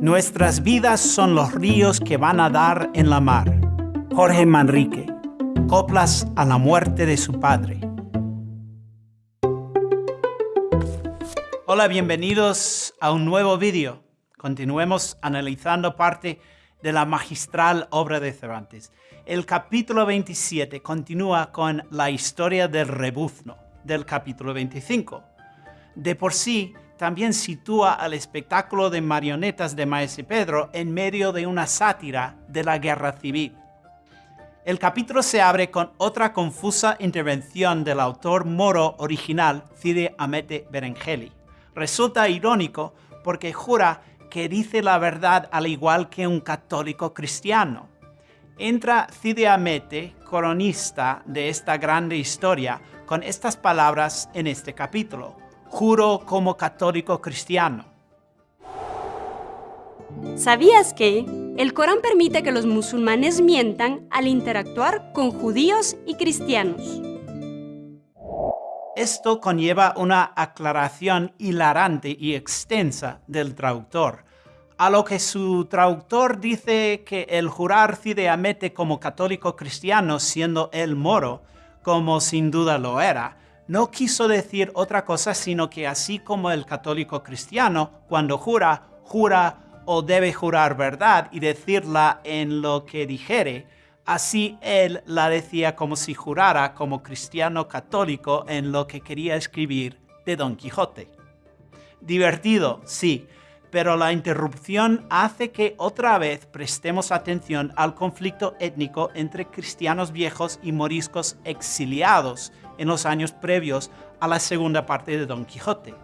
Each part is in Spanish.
Nuestras vidas son los ríos que van a dar en la mar. Jorge Manrique. Coplas a la muerte de su padre. Hola, bienvenidos a un nuevo vídeo. Continuemos analizando parte de la magistral obra de Cervantes. El capítulo 27 continúa con la historia del rebuzno del capítulo 25. De por sí, también sitúa al espectáculo de marionetas de Maese Pedro en medio de una sátira de la guerra civil. El capítulo se abre con otra confusa intervención del autor moro original Cide Amete Berengeli. Resulta irónico porque jura que dice la verdad al igual que un católico cristiano. Entra Cide Amete, coronista de esta grande historia, con estas palabras en este capítulo juro como católico cristiano. ¿Sabías que el Corán permite que los musulmanes mientan al interactuar con judíos y cristianos? Esto conlleva una aclaración hilarante y extensa del traductor, a lo que su traductor dice que el jurar Cideamete como católico cristiano siendo él moro, como sin duda lo era, no quiso decir otra cosa sino que así como el católico cristiano, cuando jura, jura o debe jurar verdad y decirla en lo que dijere, así él la decía como si jurara como cristiano católico en lo que quería escribir de Don Quijote. Divertido, sí, pero la interrupción hace que otra vez prestemos atención al conflicto étnico entre cristianos viejos y moriscos exiliados en los años previos a la segunda parte de Don Quijote.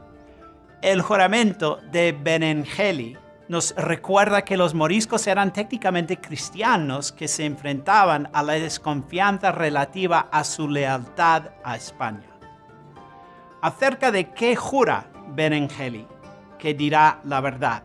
El juramento de Benengeli nos recuerda que los moriscos eran técnicamente cristianos que se enfrentaban a la desconfianza relativa a su lealtad a España. Acerca de qué jura Benengeli, que dirá la verdad.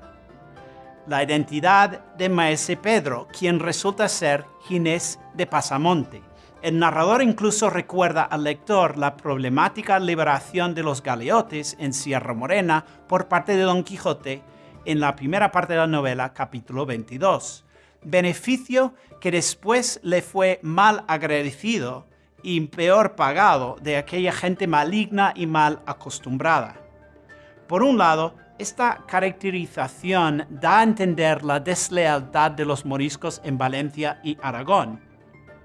La identidad de Maese Pedro, quien resulta ser Ginés de Pasamonte, el narrador incluso recuerda al lector la problemática liberación de los galeotes en Sierra Morena por parte de Don Quijote en la primera parte de la novela, capítulo 22. Beneficio que después le fue mal agradecido y peor pagado de aquella gente maligna y mal acostumbrada. Por un lado, esta caracterización da a entender la deslealtad de los moriscos en Valencia y Aragón,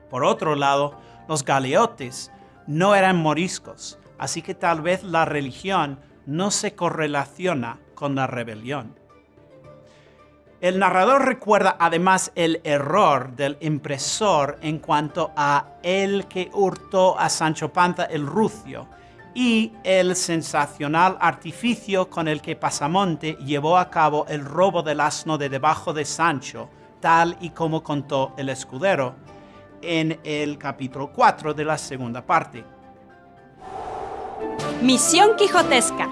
por otro lado, los galeotes no eran moriscos, así que tal vez la religión no se correlaciona con la rebelión. El narrador recuerda además el error del impresor en cuanto a el que hurtó a Sancho Panza el rucio y el sensacional artificio con el que Pasamonte llevó a cabo el robo del asno de debajo de Sancho, tal y como contó el escudero, en el capítulo 4 de la segunda parte. Misión Quijotesca.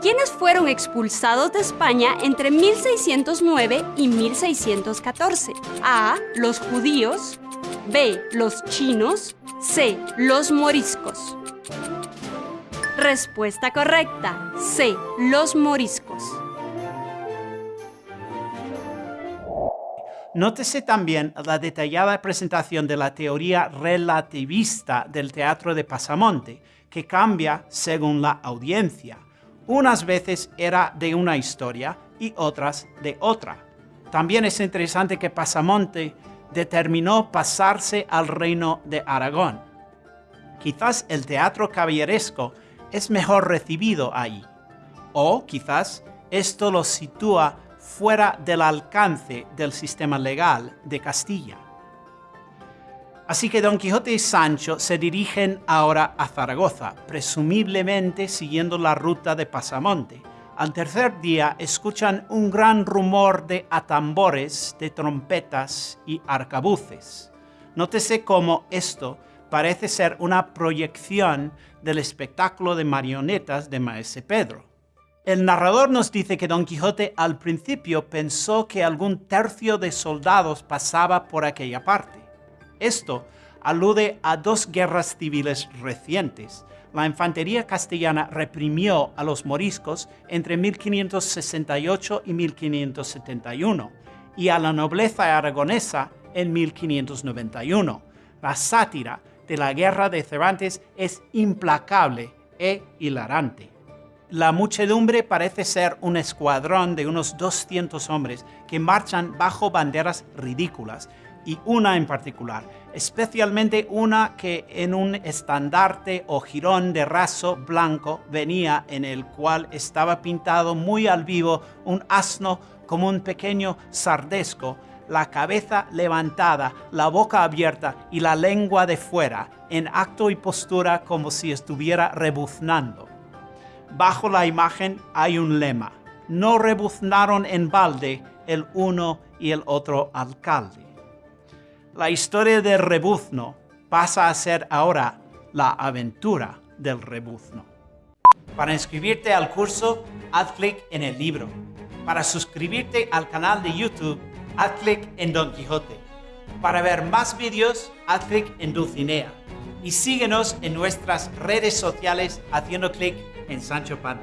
¿Quiénes fueron expulsados de España entre 1609 y 1614? A. Los judíos. B. Los chinos. C. Los moriscos. Respuesta correcta. C. Los moriscos. Nótese también la detallada presentación de la teoría relativista del teatro de Pasamonte, que cambia según la audiencia. Unas veces era de una historia y otras de otra. También es interesante que Pasamonte determinó pasarse al reino de Aragón. Quizás el teatro caballeresco es mejor recibido ahí. O quizás esto lo sitúa fuera del alcance del sistema legal de Castilla. Así que Don Quijote y Sancho se dirigen ahora a Zaragoza, presumiblemente siguiendo la ruta de Pasamonte. Al tercer día escuchan un gran rumor de atambores, de trompetas y arcabuces. Nótese cómo esto parece ser una proyección del espectáculo de marionetas de Maese Pedro. El narrador nos dice que Don Quijote al principio pensó que algún tercio de soldados pasaba por aquella parte. Esto alude a dos guerras civiles recientes. La infantería castellana reprimió a los moriscos entre 1568 y 1571 y a la nobleza aragonesa en 1591. La sátira de la guerra de Cervantes es implacable e hilarante. La muchedumbre parece ser un escuadrón de unos 200 hombres que marchan bajo banderas ridículas, y una en particular, especialmente una que en un estandarte o jirón de raso blanco venía en el cual estaba pintado muy al vivo un asno como un pequeño sardesco, la cabeza levantada, la boca abierta y la lengua de fuera, en acto y postura como si estuviera rebuznando. Bajo la imagen hay un lema, no rebuznaron en balde el uno y el otro alcalde. La historia del rebuzno pasa a ser ahora la aventura del rebuzno. Para inscribirte al curso, haz clic en el libro. Para suscribirte al canal de YouTube, haz clic en Don Quijote. Para ver más vídeos, haz clic en Dulcinea. Y síguenos en nuestras redes sociales haciendo clic en Sancho Panza.